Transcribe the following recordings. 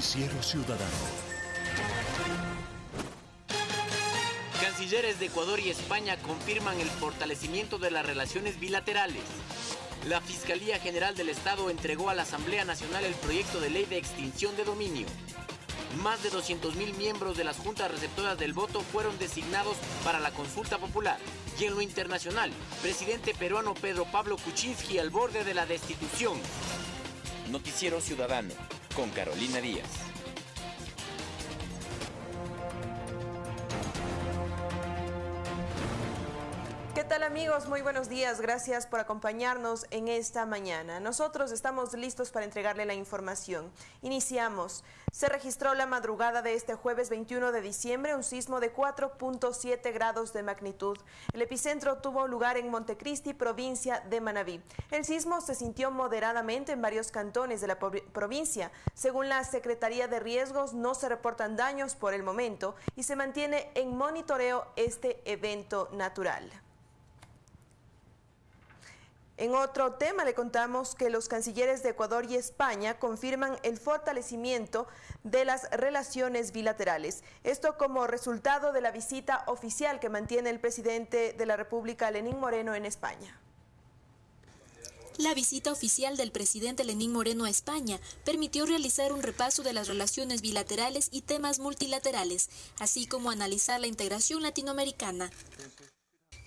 Noticiero Ciudadano. Cancilleres de Ecuador y España confirman el fortalecimiento de las relaciones bilaterales. La Fiscalía General del Estado entregó a la Asamblea Nacional el proyecto de ley de extinción de dominio. Más de 200.000 miembros de las juntas receptoras del voto fueron designados para la consulta popular. Y en lo internacional, presidente peruano Pedro Pablo Kuczynski al borde de la destitución. Noticiero Ciudadano con Carolina Díaz. Tal amigos? Muy buenos días. Gracias por acompañarnos en esta mañana. Nosotros estamos listos para entregarle la información. Iniciamos. Se registró la madrugada de este jueves 21 de diciembre un sismo de 4.7 grados de magnitud. El epicentro tuvo lugar en Montecristi, provincia de Manabí. El sismo se sintió moderadamente en varios cantones de la provincia. Según la Secretaría de Riesgos, no se reportan daños por el momento y se mantiene en monitoreo este evento natural. En otro tema le contamos que los cancilleres de Ecuador y España confirman el fortalecimiento de las relaciones bilaterales. Esto como resultado de la visita oficial que mantiene el presidente de la República, Lenín Moreno, en España. La visita oficial del presidente Lenín Moreno a España permitió realizar un repaso de las relaciones bilaterales y temas multilaterales, así como analizar la integración latinoamericana.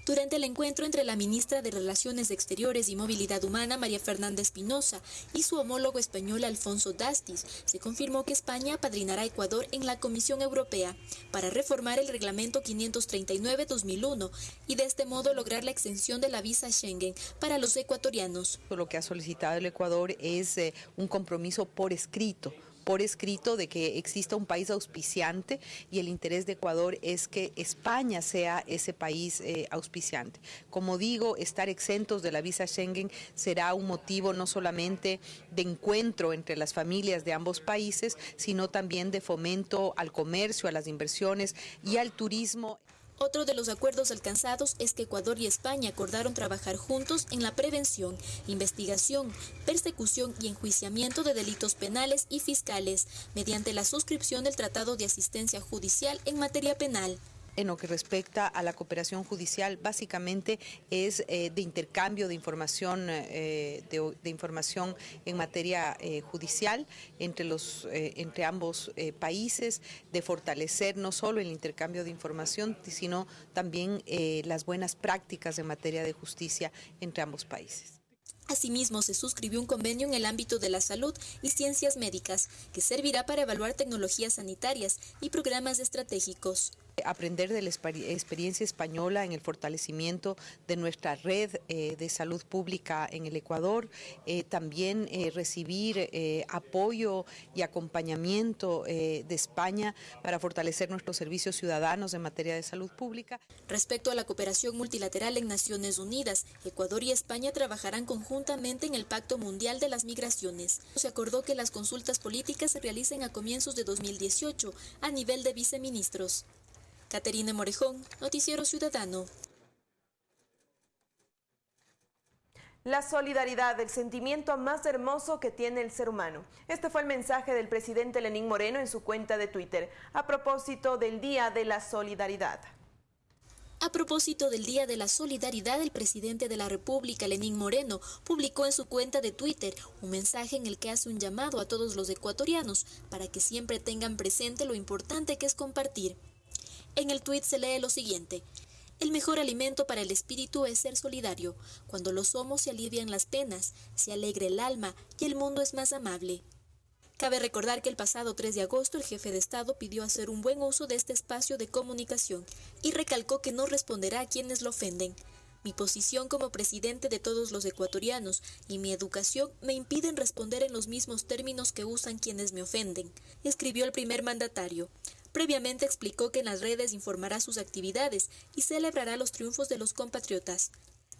Durante el encuentro entre la ministra de Relaciones Exteriores y Movilidad Humana, María Fernanda Espinosa, y su homólogo español Alfonso Dastis, se confirmó que España padrinará a Ecuador en la Comisión Europea para reformar el reglamento 539-2001 y de este modo lograr la extensión de la visa Schengen para los ecuatorianos. Lo que ha solicitado el Ecuador es eh, un compromiso por escrito por escrito de que exista un país auspiciante y el interés de Ecuador es que España sea ese país eh, auspiciante. Como digo, estar exentos de la visa Schengen será un motivo no solamente de encuentro entre las familias de ambos países, sino también de fomento al comercio, a las inversiones y al turismo. Otro de los acuerdos alcanzados es que Ecuador y España acordaron trabajar juntos en la prevención, investigación, persecución y enjuiciamiento de delitos penales y fiscales, mediante la suscripción del Tratado de Asistencia Judicial en materia penal en lo que respecta a la cooperación judicial básicamente es eh, de intercambio de información eh, de, información en materia eh, judicial entre los entre ambos países de fortalecer no solo el intercambio de información sino también las buenas prácticas en materia de justicia entre ambos países. Asimismo, se suscribió un convenio en el ámbito de la salud y ciencias médicas que servirá para evaluar tecnologías sanitarias y programas estratégicos aprender de la experiencia española en el fortalecimiento de nuestra red eh, de salud pública en el Ecuador, eh, también eh, recibir apoyo y acompañamiento de España para fortalecer nuestros servicios ciudadanos en materia de salud pública. Respecto a la cooperación multilateral en Naciones Unidas, Ecuador y España trabajarán conjuntamente en el Pacto Mundial de las Migraciones. Se acordó que las consultas políticas se realicen a comienzos de 2018 a nivel de viceministros. Caterina Morejón, Noticiero Ciudadano. La solidaridad, el sentimiento más hermoso que tiene el ser humano. Este fue el mensaje del presidente Lenín Moreno en su cuenta de Twitter, a propósito del Día de la Solidaridad. A propósito del Día de la Solidaridad, el presidente de la República, Lenín Moreno, publicó en su cuenta de Twitter un mensaje en el que hace un llamado a todos los ecuatorianos para que siempre tengan presente lo importante que es compartir. En el tuit se lee lo siguiente. El mejor alimento para el espíritu es ser solidario. Cuando lo somos se alivian las penas, se alegra el alma y el mundo es más amable. Cabe recordar que el pasado 3 de agosto el jefe de Estado pidió hacer un buen uso de este espacio de comunicación y recalcó que no responderá a quienes lo ofenden. Mi posición como presidente de todos los ecuatorianos y mi educación me impiden responder en los mismos términos que usan quienes me ofenden, escribió el primer mandatario. Previamente explicó que en las redes informará sus actividades y celebrará los triunfos de los compatriotas.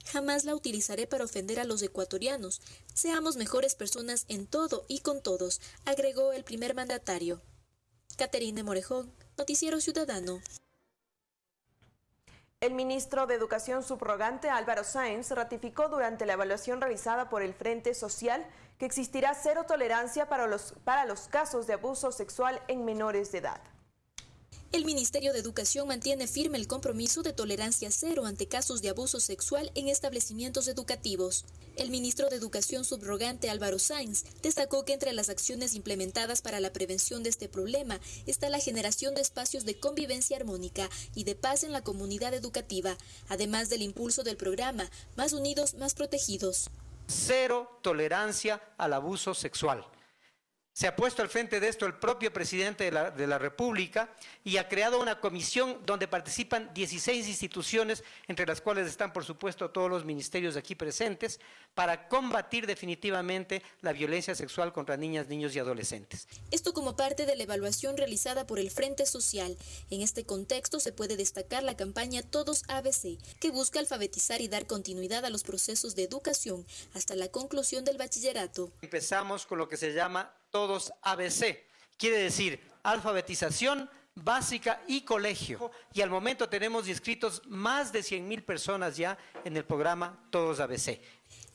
Jamás la utilizaré para ofender a los ecuatorianos. Seamos mejores personas en todo y con todos, agregó el primer mandatario. Caterine Morejón, Noticiero Ciudadano. El ministro de Educación subrogante Álvaro Sáenz ratificó durante la evaluación realizada por el Frente Social que existirá cero tolerancia para los, para los casos de abuso sexual en menores de edad. El Ministerio de Educación mantiene firme el compromiso de tolerancia cero ante casos de abuso sexual en establecimientos educativos. El ministro de Educación subrogante Álvaro Sainz destacó que entre las acciones implementadas para la prevención de este problema está la generación de espacios de convivencia armónica y de paz en la comunidad educativa, además del impulso del programa Más Unidos, Más Protegidos. Cero tolerancia al abuso sexual. Se ha puesto al frente de esto el propio presidente de la, de la, República y ha creado una comisión donde participan 16 instituciones, entre las cuales están, por supuesto, todos los ministerios aquí presentes, para combatir definitivamente la violencia sexual contra niñas, niños y adolescentes. Esto como parte de la evaluación realizada por el Frente Social. En este contexto se puede destacar la campaña Todos ABC, que busca alfabetizar y dar continuidad a los procesos de educación hasta la conclusión del bachillerato. Empezamos con lo que se llama todos ABC. Quiere decir alfabetización básica y colegio. Y al momento tenemos inscritos más de 100 mil personas ya en el programa Todos ABC.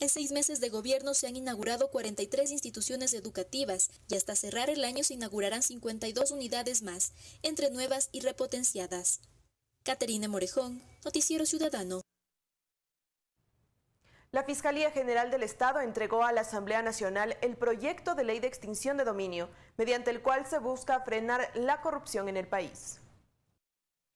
En seis meses de gobierno se han inaugurado 43 instituciones educativas y hasta cerrar el año se inaugurarán 52 unidades más, entre nuevas y repotenciadas. Caterina Morejón, Noticiero Ciudadano. La Fiscalía General del Estado entregó a la Asamblea Nacional el proyecto de ley de extinción de dominio, mediante el cual se busca frenar la corrupción en el país.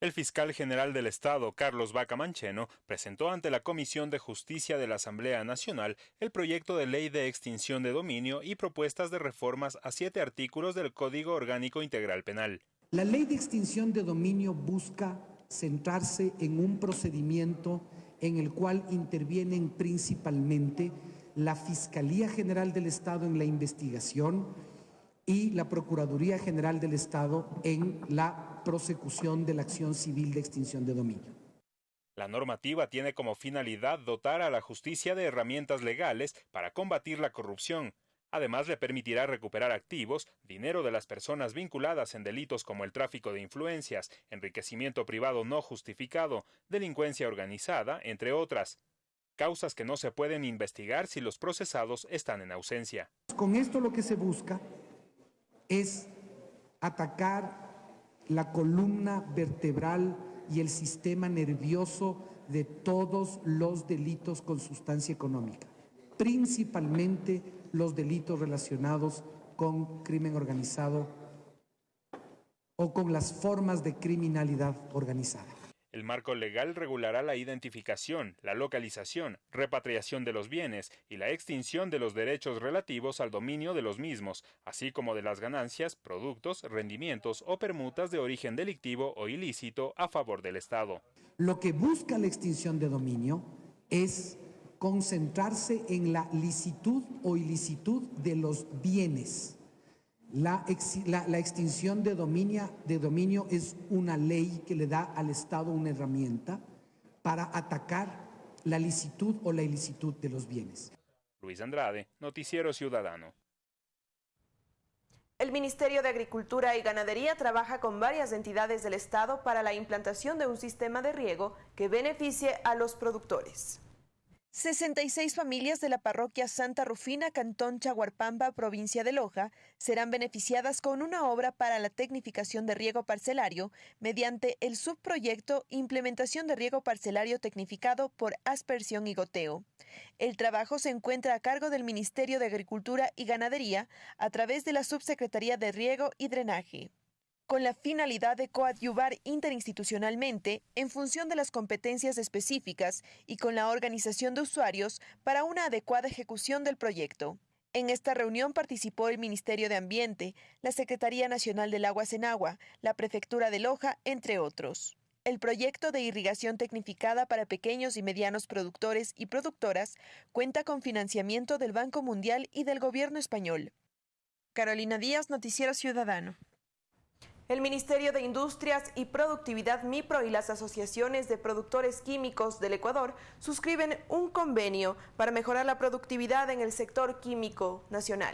El fiscal general del Estado, Carlos Vaca Mancheno, presentó ante la Comisión de Justicia de la Asamblea Nacional el proyecto de ley de extinción de dominio y propuestas de reformas a siete artículos del Código Orgánico Integral Penal. La ley de extinción de dominio busca centrarse en un procedimiento en el cual intervienen principalmente la Fiscalía General del Estado en la investigación y la Procuraduría General del Estado en la prosecución de la acción civil de extinción de dominio. La normativa tiene como finalidad dotar a la justicia de herramientas legales para combatir la corrupción, Además, le permitirá recuperar activos, dinero de las personas vinculadas en delitos como el tráfico de influencias, enriquecimiento privado no justificado, delincuencia organizada, entre otras. Causas que no se pueden investigar si los procesados están en ausencia. Con esto lo que se busca es atacar la columna vertebral y el sistema nervioso de todos los delitos con sustancia económica, principalmente los delitos relacionados con crimen organizado o con las formas de criminalidad organizada. El marco legal regulará la identificación, la localización, repatriación de los bienes y la extinción de los derechos relativos al dominio de los mismos, así como de las ganancias, productos, rendimientos o permutas de origen delictivo o ilícito a favor del Estado. Lo que busca la extinción de dominio es concentrarse en la licitud o ilicitud de los bienes. La, la, la, extinción de dominio, de dominio es una ley que le da al Estado una herramienta para atacar la licitud o la ilicitud de los bienes. Luis Andrade, Noticiero Ciudadano. El Ministerio de Agricultura y Ganadería trabaja con varias entidades del Estado para la implantación de un sistema de riego que beneficie a los productores. 66 familias de la parroquia Santa Rufina, Cantón Chaguarpamba, provincia de Loja, serán beneficiadas con una obra para la tecnificación de riego parcelario mediante el subproyecto Implementación de riego parcelario tecnificado por aspersión y goteo. El trabajo se encuentra a cargo del Ministerio de Agricultura y Ganadería a través de la Subsecretaría de Riego y Drenaje con la finalidad de coadyuvar interinstitucionalmente en función de las competencias específicas y con la organización de usuarios para una adecuada ejecución del proyecto. En esta reunión participó el Ministerio de Ambiente, la Secretaría Nacional del Agua Senagua, la Prefectura de Loja, entre otros. El proyecto de irrigación tecnificada para pequeños y medianos productores y productoras cuenta con financiamiento del Banco Mundial y del Gobierno español. Carolina Díaz, Noticiero Ciudadano. El Ministerio de Industrias y Productividad MIPRO y las asociaciones de productores químicos del Ecuador suscriben un convenio para mejorar la productividad en el sector químico nacional.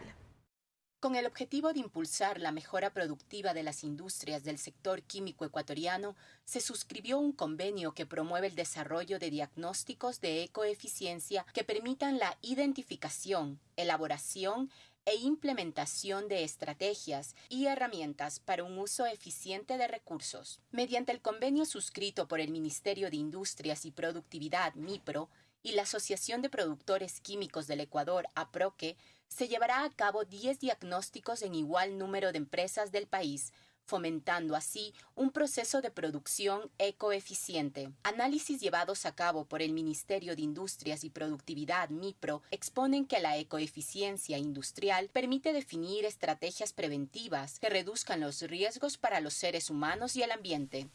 Con el objetivo de impulsar la mejora productiva de las industrias del sector químico ecuatoriano, se suscribió un convenio que promueve el desarrollo de diagnósticos de ecoeficiencia que permitan la identificación, elaboración e implementación de estrategias y herramientas para un uso eficiente de recursos. Mediante el convenio suscrito por el Ministerio de Industrias y Productividad, MIPRO, y la Asociación de Productores Químicos del Ecuador, APROQUE, se llevará a cabo 10 diagnósticos en igual número de empresas del país, fomentando así un proceso de producción ecoeficiente. Análisis llevados a cabo por el Ministerio de Industrias y Productividad MIPRO exponen que la ecoeficiencia industrial permite definir estrategias preventivas que reduzcan los riesgos para los seres humanos y el ambiente.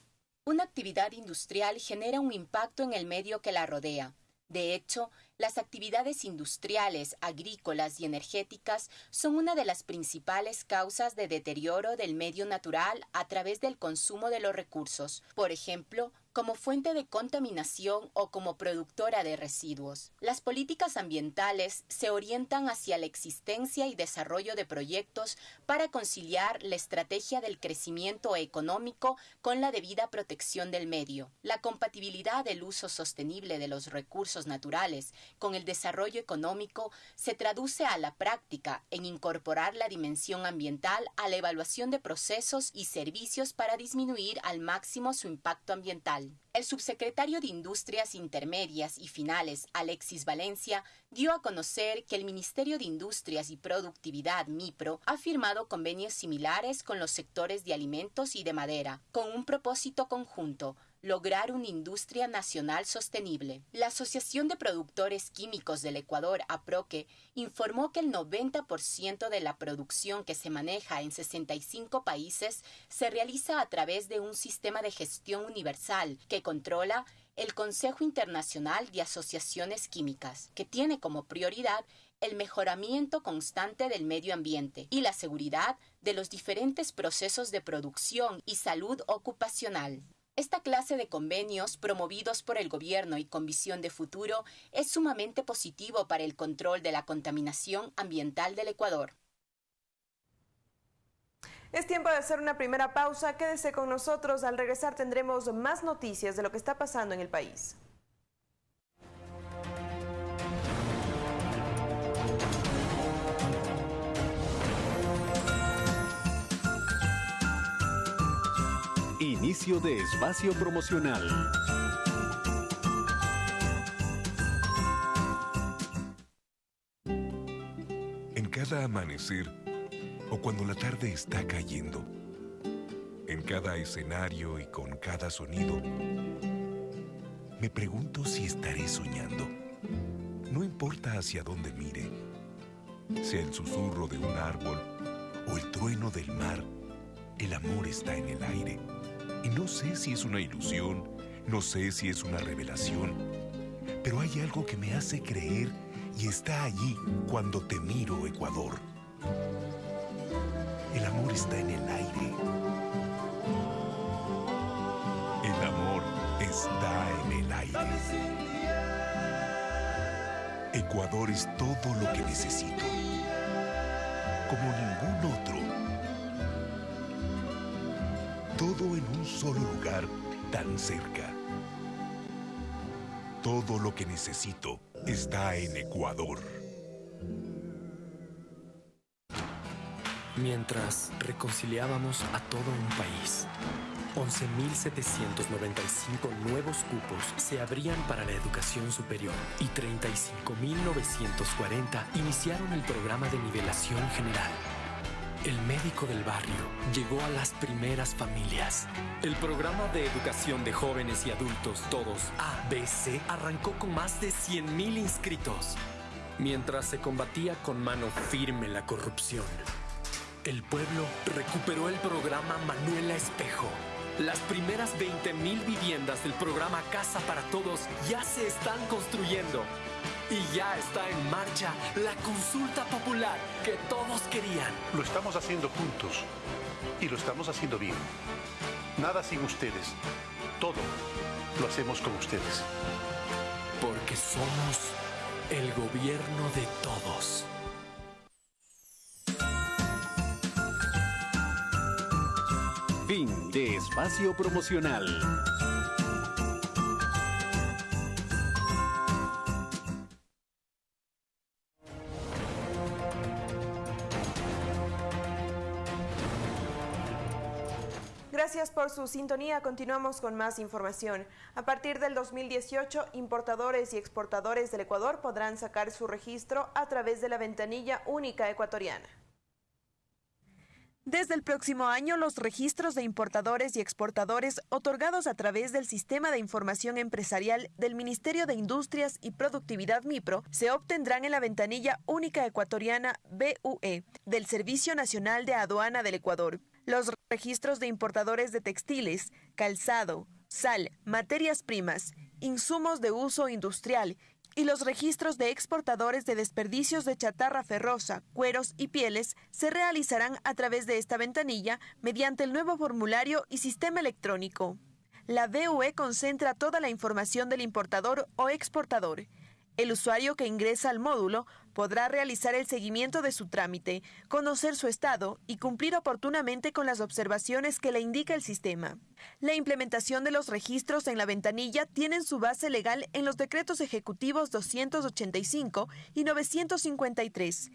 Una actividad industrial genera un impacto en el medio que la rodea. De hecho, las actividades industriales, agrícolas y energéticas son una de las principales causas de deterioro del medio natural a través del consumo de los recursos. Por ejemplo, como fuente de contaminación o como productora de residuos. Las políticas ambientales se orientan hacia la existencia y desarrollo de proyectos para conciliar la estrategia del crecimiento económico con la debida protección del medio. La compatibilidad del uso sostenible de los recursos naturales con el desarrollo económico se traduce a la práctica en incorporar la dimensión ambiental a la evaluación de procesos y servicios para disminuir al máximo su impacto ambiental. El subsecretario de Industrias Intermedias y Finales, Alexis Valencia, dio a conocer que el Ministerio de Industrias y Productividad, MIPRO, ha firmado convenios similares con los sectores de alimentos y de madera, con un propósito conjunto, lograr una industria nacional sostenible. La Asociación de Productores Químicos del Ecuador, APROQUE, informó que el 90% de la producción que se maneja en 65 países se realiza a través de un sistema de gestión universal que controla el Consejo Internacional de Asociaciones Químicas, que tiene como prioridad el mejoramiento constante del medio ambiente y la seguridad de los diferentes procesos de producción y salud ocupacional. Esta clase de convenios promovidos por el gobierno y con visión de futuro es sumamente positivo para el control de la contaminación ambiental del Ecuador. Es tiempo de hacer una primera pausa. Quédese con nosotros. Al regresar tendremos más noticias de lo que está pasando en el país. Inicio de espacio promocional. En cada amanecer o cuando la tarde está cayendo, en cada escenario y con cada sonido, me pregunto si estaré soñando. No importa hacia dónde mire, sea el susurro de un árbol o el trueno del mar, el amor está en el aire. Y no sé si es una ilusión, no sé si es una revelación, pero hay algo que me hace creer y está allí cuando te miro, Ecuador. El amor está en el aire. El amor está en el aire. Ecuador es todo lo que necesito. Como ningún otro todo en un solo lugar tan cerca. Todo lo que necesito está en Ecuador. Mientras reconciliábamos a todo un país, 11.795 nuevos cupos se abrían para la educación superior y 35.940 iniciaron el programa de nivelación general el médico del barrio llegó a las primeras familias. El programa de educación de jóvenes y adultos, todos ABC, arrancó con más de 100.000 inscritos. Mientras se combatía con mano firme la corrupción, el pueblo recuperó el programa Manuela Espejo. Las primeras 20.000 viviendas del programa Casa para Todos ya se están construyendo y ya está en marcha la consulta popular que todos querían. Lo estamos haciendo juntos y lo estamos haciendo bien. Nada sin ustedes. Todo lo hacemos con ustedes. Porque somos el gobierno de todos. Fin de espacio promocional. Gracias por su sintonía. Continuamos con más información. A partir del 2018, importadores y exportadores del Ecuador podrán sacar su registro a través de la ventanilla única ecuatoriana. Desde el próximo año, los registros de importadores y exportadores otorgados a través del Sistema de Información Empresarial del Ministerio de Industrias y Productividad MIPRO se obtendrán en la ventanilla única ecuatoriana BUE del Servicio Nacional de Aduana del Ecuador. Los registros de importadores de textiles, calzado, sal, materias primas, insumos de uso industrial y los registros de exportadores de desperdicios de chatarra ferrosa, cueros y pieles se realizarán a través de esta ventanilla mediante el nuevo formulario y sistema electrónico. La BUE concentra toda la información del importador o exportador el usuario que ingresa al módulo podrá realizar el seguimiento de su trámite, conocer su estado y cumplir oportunamente con las observaciones que le indica el sistema. La implementación de los registros en la ventanilla tiene su base legal en los decretos ejecutivos 285 y 953.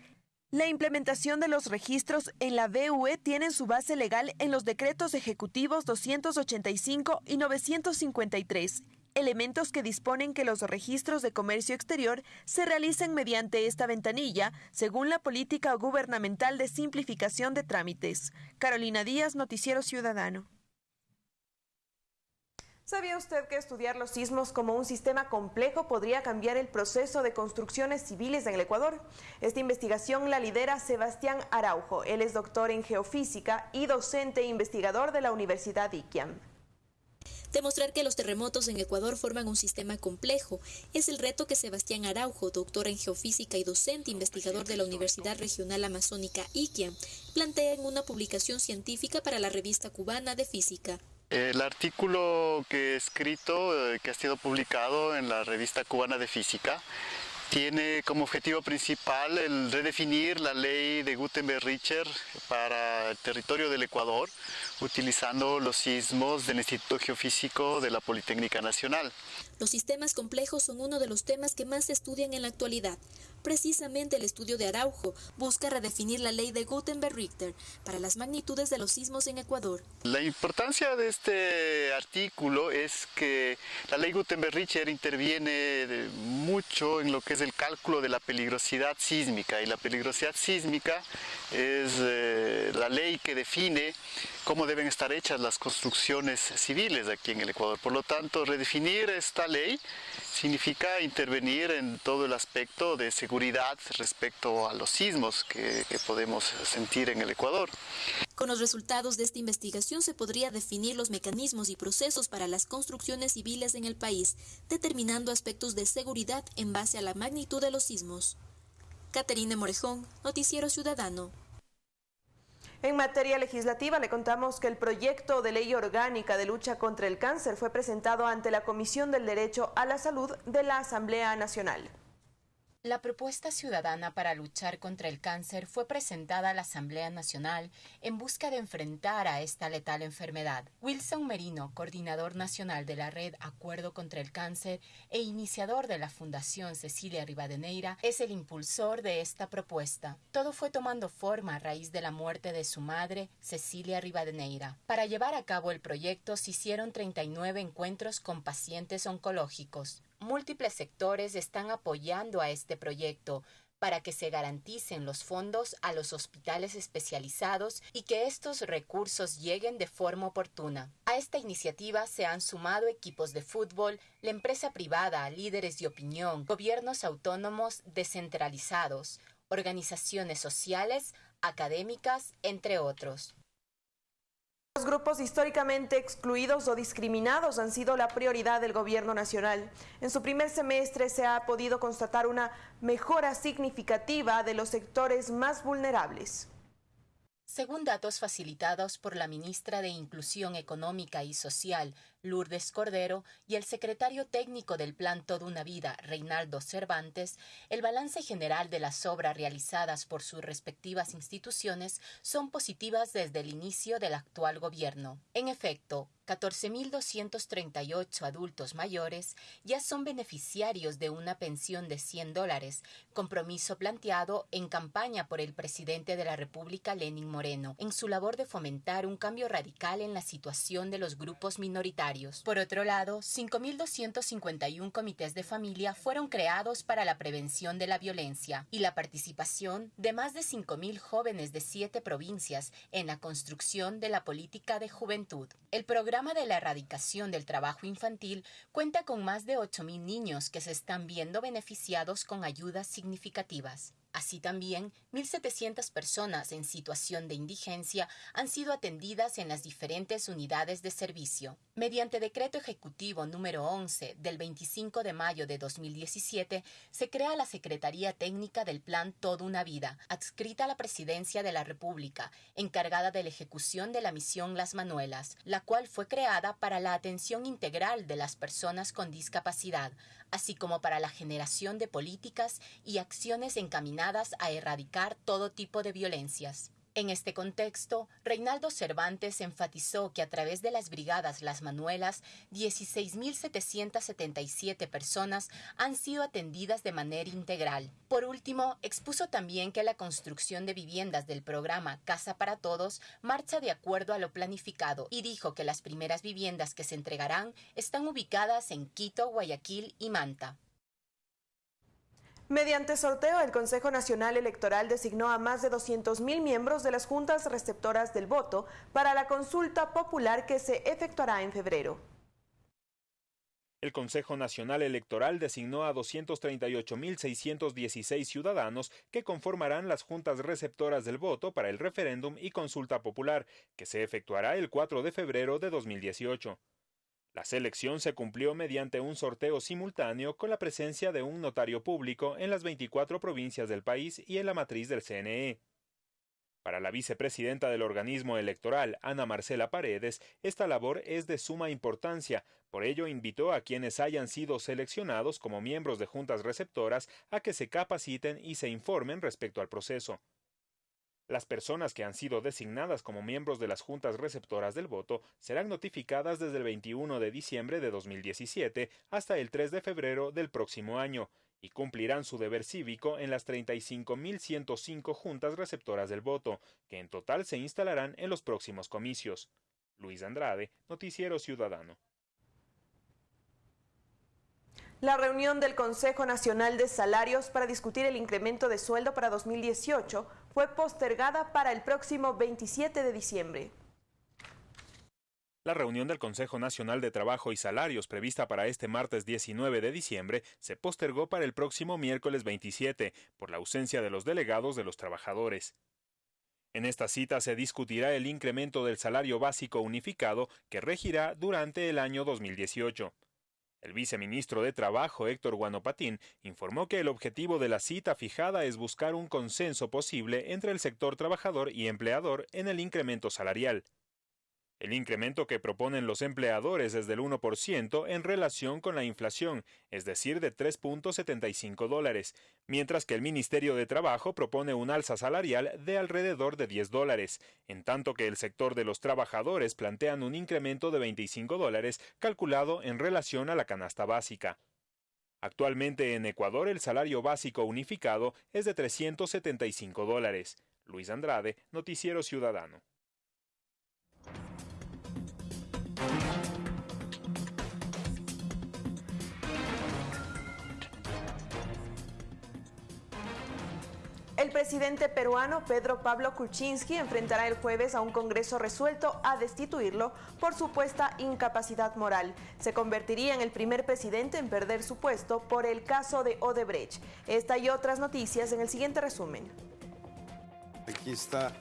La implementación de los registros en la BUE tiene su base legal en los decretos ejecutivos 285 y 953 elementos que disponen que los registros de comercio exterior se realicen mediante esta ventanilla, según la política gubernamental de simplificación de trámites. Carolina Díaz, Noticiero Ciudadano. ¿Sabía usted que estudiar los sismos como un sistema complejo podría cambiar el proceso de construcciones civiles en el Ecuador? Esta investigación la lidera Sebastián Araujo. Él es doctor en geofísica y docente e investigador de la Universidad IQIAM. Demostrar que los terremotos en Ecuador forman un sistema complejo es el reto que Sebastián Araujo, doctor en geofísica y docente investigador de la Universidad Regional Amazónica IQIA, plantea en una publicación científica para la revista cubana de física. El artículo que he escrito, eh, que ha sido publicado en la revista cubana de física, tiene como objetivo principal el redefinir la ley de Gutenberg-Richter para el territorio del Ecuador, utilizando los sismos del Instituto Geofísico de la Politécnica Nacional. Los sistemas complejos son uno de los temas que más se estudian en la actualidad. Precisamente el estudio de Araujo busca redefinir la ley de Gutenberg-Richter para las magnitudes de los sismos en Ecuador. La importancia de este artículo es que la ley Gutenberg-Richter interviene mucho en lo que es el cálculo de la peligrosidad sísmica y la peligrosidad sísmica es eh, la ley que define cómo deben estar hechas las construcciones civiles aquí en el Ecuador. Por lo tanto, redefinir esta ley significa intervenir en todo el aspecto de seguridad respecto a los sismos que, podemos sentir en el Ecuador. Con los resultados de esta investigación se podría definir los mecanismos y procesos para las construcciones civiles en el país, determinando aspectos de seguridad en base a la magnitud de los sismos. Caterine Morejón, Noticiero Ciudadano. En materia legislativa le contamos que el proyecto de ley orgánica de lucha contra el cáncer fue presentado ante la Comisión del Derecho a la Salud de la Asamblea Nacional. La propuesta ciudadana para luchar contra el cáncer fue presentada a la Asamblea Nacional en busca de enfrentar a esta letal enfermedad. Wilson Merino, coordinador nacional de la red Acuerdo contra el Cáncer e iniciador de la Fundación Cecilia Rivadeneira, es el impulsor de esta propuesta. Todo fue tomando forma a raíz de la muerte de su madre, Cecilia Rivadeneira. Para llevar a cabo el proyecto se hicieron 39 encuentros con pacientes oncológicos múltiples sectores están apoyando a este proyecto para que se garanticen los fondos a los hospitales especializados y que estos recursos lleguen de forma oportuna. A esta iniciativa se han sumado equipos de fútbol, la empresa privada, líderes de opinión, gobiernos autónomos descentralizados, organizaciones sociales, académicas, entre otros. Los grupos históricamente excluidos o discriminados han sido la prioridad del gobierno nacional. En su primer semestre se ha podido constatar una mejora significativa de los sectores más vulnerables. Según datos facilitados por la ministra de Inclusión Económica y Social, Lourdes Cordero, y el secretario técnico del Plan Toda una Vida, Reinaldo Cervantes, el balance general de las obras realizadas por sus respectivas instituciones son positivas desde el inicio del actual gobierno. En efecto, 14.238 adultos mayores ya son beneficiarios de una pensión de 100 dólares, compromiso planteado en campaña por el presidente de la República, Lenin Moreno, en su labor de fomentar un cambio radical en la situación de los grupos minoritarios. Por otro lado, 5.251 comités de familia fueron creados para la prevención de la violencia y la participación de más de 5.000 jóvenes de siete provincias en la construcción de la política de juventud. El programa de la erradicación del trabajo infantil cuenta con más de 8.000 niños que se están viendo beneficiados con ayudas significativas. Así también, 1.700 personas en situación de indigencia han sido atendidas en las diferentes unidades de servicio. Mediante decreto ejecutivo número 11 del 25 de mayo de 2017, se crea la Secretaría Técnica del Plan Toda una Vida, adscrita a la Presidencia de la República, encargada de la ejecución de la misión Las Manuelas, la cual fue creada para la atención integral de las personas con discapacidad, así como para la generación de políticas y acciones encaminadas a erradicar todo tipo de violencias. En este contexto, Reinaldo Cervantes enfatizó que a través de las brigadas Las Manuelas, 16.777 personas han sido atendidas de manera integral. Por último, expuso también que la construcción de viviendas del programa Casa para Todos marcha de acuerdo a lo planificado y dijo que las primeras viviendas que se entregarán están ubicadas en Quito, Guayaquil y Manta. Mediante sorteo, el Consejo Nacional Electoral designó a más de 200.000 miembros de las juntas receptoras del voto para la consulta popular que se efectuará en febrero. El Consejo Nacional Electoral designó a 238.616 ciudadanos que conformarán las juntas receptoras del voto para el referéndum y consulta popular, que se efectuará el 4 de febrero de 2018. La selección se cumplió mediante un sorteo simultáneo con la presencia de un notario público en las 24 provincias del país y en la matriz del CNE. Para la vicepresidenta del organismo electoral, Ana Marcela Paredes, esta labor es de suma importancia, por ello invitó a quienes hayan sido seleccionados como miembros de juntas receptoras a que se capaciten y se informen respecto al proceso. Las personas que han sido designadas como miembros de las juntas receptoras del voto serán notificadas desde el 21 de diciembre de 2017 hasta el 3 de febrero del próximo año y cumplirán su deber cívico en las 35.105 juntas receptoras del voto, que en total se instalarán en los próximos comicios. Luis Andrade, Noticiero Ciudadano. La reunión del Consejo Nacional de Salarios para discutir el incremento de sueldo para 2018 fue postergada para el próximo 27 de diciembre. La reunión del Consejo Nacional de Trabajo y Salarios prevista para este martes 19 de diciembre se postergó para el próximo miércoles 27 por la ausencia de los delegados de los trabajadores. En esta cita se discutirá el incremento del salario básico unificado que regirá durante el año 2018. El viceministro de Trabajo, Héctor Guanopatín, informó que el objetivo de la cita fijada es buscar un consenso posible entre el sector trabajador y empleador en el incremento salarial. El incremento que proponen los empleadores es del 1% en relación con la inflación, es decir, de 3.75 dólares, mientras que el Ministerio de Trabajo propone un alza salarial de alrededor de 10 dólares, en tanto que el sector de los trabajadores plantean un incremento de 25 dólares calculado en relación a la canasta básica. Actualmente en Ecuador el salario básico unificado es de 375 dólares. Luis Andrade, Noticiero Ciudadano. El presidente peruano Pedro Pablo Kuczynski enfrentará el jueves a un Congreso resuelto a destituirlo por supuesta incapacidad moral. Se convertiría en el primer presidente en perder su puesto por el caso de Odebrecht. Esta y otras noticias en el siguiente resumen. Aquí está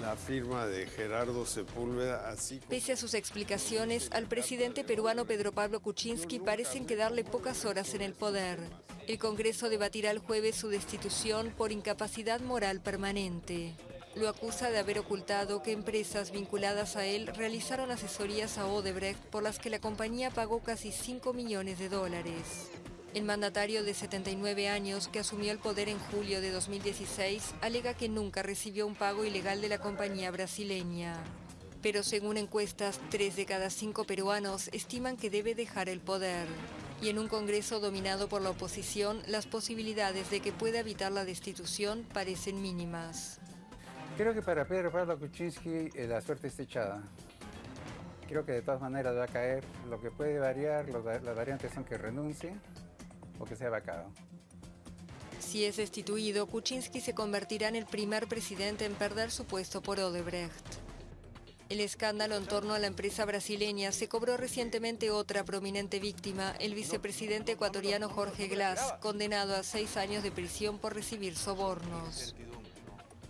la firma de Gerardo Sepúlveda, así Pese a sus explicaciones, al presidente peruano Pedro Pablo Kuczynski parecen quedarle pocas horas en el poder. El Congreso debatirá el jueves su destitución por incapacidad moral permanente. Lo acusa de haber ocultado que empresas vinculadas a él realizaron asesorías a Odebrecht por las que la compañía pagó casi 5 millones de dólares. El mandatario de 79 años, que asumió el poder en julio de 2016, alega que nunca recibió un pago ilegal de la compañía brasileña. Pero según encuestas, tres de cada cinco peruanos estiman que debe dejar el poder. Y en un Congreso dominado por la oposición, las posibilidades de que pueda evitar la destitución parecen mínimas. Creo que para Pedro Pablo Kuczynski eh, la suerte está echada. Creo que de todas maneras va a caer. Lo que puede variar, las variantes son que renuncie o que sea vacado. Si es destituido, Kuczynski se convertirá en el primer presidente en perder su puesto por Odebrecht. El escándalo en torno a la empresa brasileña se cobró recientemente otra prominente víctima, el vicepresidente ecuatoriano Jorge Glass, condenado a seis años de prisión por recibir sobornos.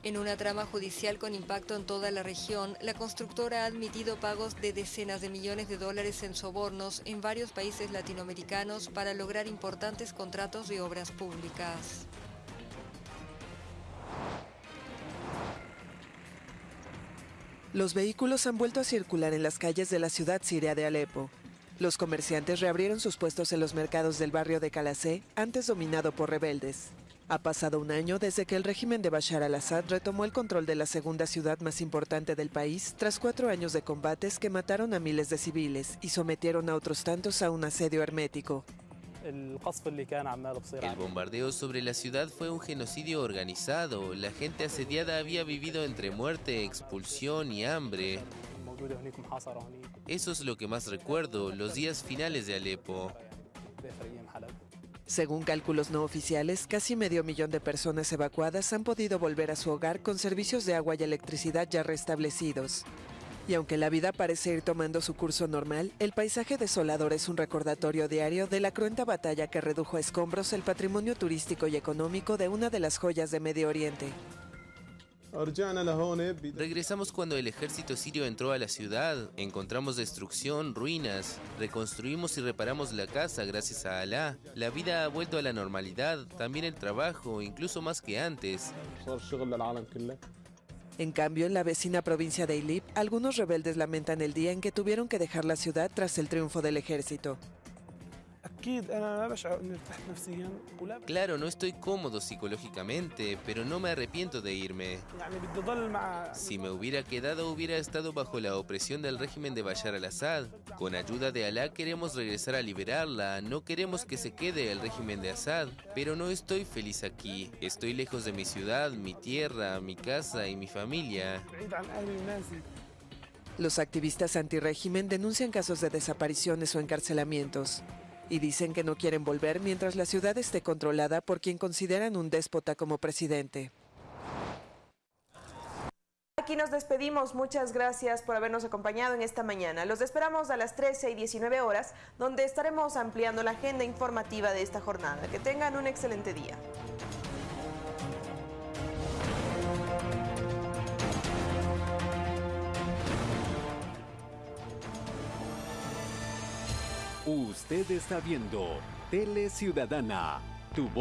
En una trama judicial con impacto en toda la región, la constructora ha admitido pagos de decenas de millones de dólares en sobornos en varios países latinoamericanos para lograr importantes contratos de obras públicas. Los vehículos han vuelto a circular en las calles de la ciudad siria de Alepo. Los comerciantes reabrieron sus puestos en los mercados del barrio de Calacé, antes dominado por rebeldes. Ha pasado un año desde que el régimen de Bashar al-Assad retomó el control de la segunda ciudad más importante del país tras cuatro años de combates que mataron a miles de civiles y sometieron a otros tantos a un asedio hermético. El bombardeo sobre la ciudad fue un genocidio organizado. La gente asediada había vivido entre muerte, expulsión y hambre. Eso es lo que más recuerdo, los días finales de Alepo. Según cálculos no oficiales, casi medio millón de personas evacuadas han podido volver a su hogar con servicios de agua y electricidad ya restablecidos. Y aunque la vida parece ir tomando su curso normal, el paisaje desolador es un recordatorio diario de la cruenta batalla que redujo a escombros el patrimonio turístico y económico de una de las joyas de Medio Oriente. Regresamos cuando el ejército sirio entró a la ciudad, encontramos destrucción, ruinas, reconstruimos y reparamos la casa gracias a Alá. La vida ha vuelto a la normalidad, también el trabajo, incluso más que antes. En cambio, en la vecina provincia de Idlib, algunos rebeldes lamentan el día en que tuvieron que dejar la ciudad tras el triunfo del ejército. Claro, no estoy cómodo psicológicamente, pero no me arrepiento de irme. Si me hubiera quedado, hubiera estado bajo la opresión del régimen de Bashar al-Assad. Con ayuda de Alá queremos regresar a liberarla, no queremos que se quede el régimen de Assad, pero no estoy feliz aquí. Estoy lejos de mi ciudad, mi tierra, mi casa y mi familia. Los activistas antirégimen denuncian casos de desapariciones o encarcelamientos y dicen que no quieren volver mientras la ciudad esté controlada por quien consideran un déspota como presidente. Aquí nos despedimos. Muchas gracias por habernos acompañado en esta mañana. Los esperamos a las 13 y 19 horas, donde estaremos ampliando la agenda informativa de esta jornada. Que tengan un excelente día. Usted está viendo Tele Ciudadana, tu voz.